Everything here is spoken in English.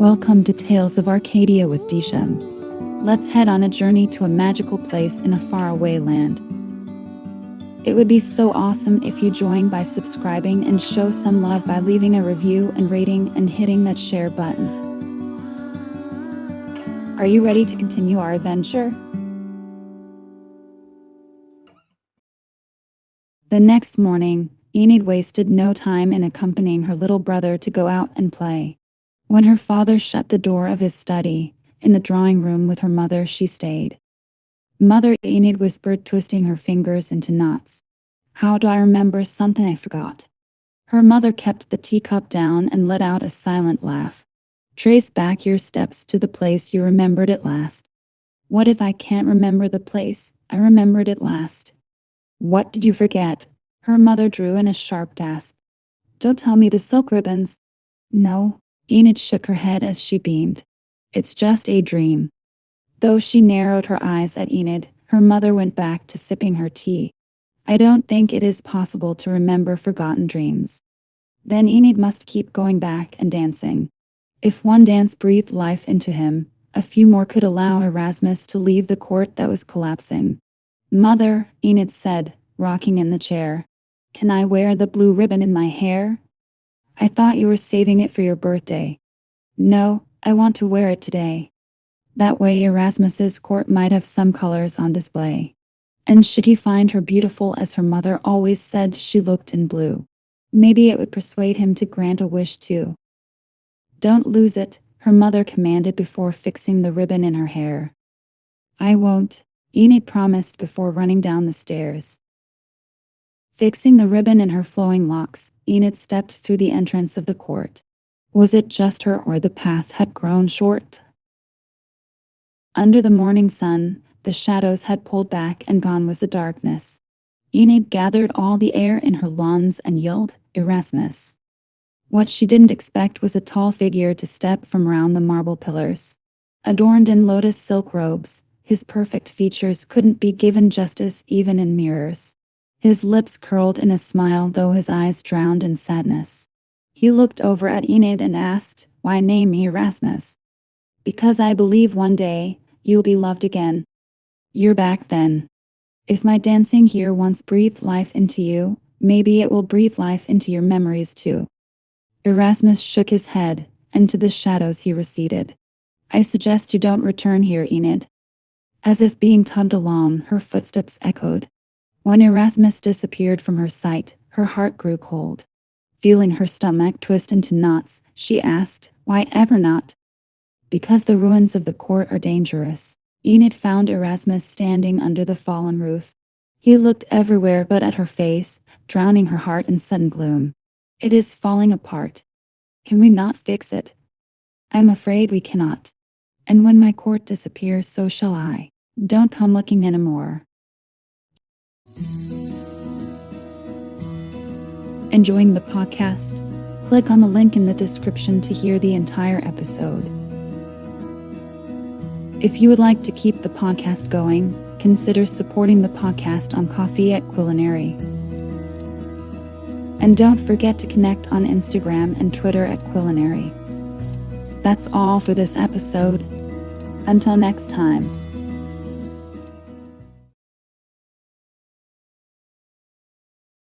Welcome to Tales of Arcadia with Disham. Let's head on a journey to a magical place in a faraway land. It would be so awesome if you join by subscribing and show some love by leaving a review and rating and hitting that share button. Are you ready to continue our adventure? The next morning, Enid wasted no time in accompanying her little brother to go out and play. When her father shut the door of his study, in the drawing room with her mother she stayed. Mother Enid whispered, twisting her fingers into knots. How do I remember something I forgot? Her mother kept the teacup down and let out a silent laugh. Trace back your steps to the place you remembered at last. What if I can't remember the place I remembered at last? What did you forget? Her mother drew in a sharp gasp. Don't tell me the silk ribbons. No, Enid shook her head as she beamed. It's just a dream. Though she narrowed her eyes at Enid, her mother went back to sipping her tea. I don't think it is possible to remember forgotten dreams. Then Enid must keep going back and dancing. If one dance breathed life into him, a few more could allow Erasmus to leave the court that was collapsing. Mother, Enid said, rocking in the chair. Can I wear the blue ribbon in my hair? I thought you were saving it for your birthday. No, I want to wear it today. That way Erasmus's court might have some colors on display. And should he find her beautiful as her mother always said she looked in blue, maybe it would persuade him to grant a wish too. Don't lose it, her mother commanded before fixing the ribbon in her hair. I won't, Enid promised before running down the stairs. Fixing the ribbon in her flowing locks, Enid stepped through the entrance of the court. Was it just her or the path had grown short? Under the morning sun, the shadows had pulled back and gone was the darkness. Enid gathered all the air in her lungs and yelled, Erasmus. What she didn't expect was a tall figure to step from round the marble pillars. Adorned in lotus silk robes, his perfect features couldn't be given justice even in mirrors. His lips curled in a smile though his eyes drowned in sadness. He looked over at Enid and asked, Why name me Erasmus? Because I believe one day you'll be loved again. You're back then. If my dancing here once breathed life into you, maybe it will breathe life into your memories too. Erasmus shook his head, and to the shadows he receded. I suggest you don't return here, Enid. As if being tugged along, her footsteps echoed. When Erasmus disappeared from her sight, her heart grew cold. Feeling her stomach twist into knots, she asked, Why ever not? Because the ruins of the court are dangerous. Enid found Erasmus standing under the fallen roof. He looked everywhere but at her face, drowning her heart in sudden gloom. It is falling apart. Can we not fix it? I'm afraid we cannot. And when my court disappears, so shall I. Don't come looking anymore. Enjoying the podcast? Click on the link in the description to hear the entire episode. If you would like to keep the podcast going, consider supporting the podcast on Ko-fi at Culinary. And don't forget to connect on Instagram and Twitter at Culinary. That's all for this episode. Until next time.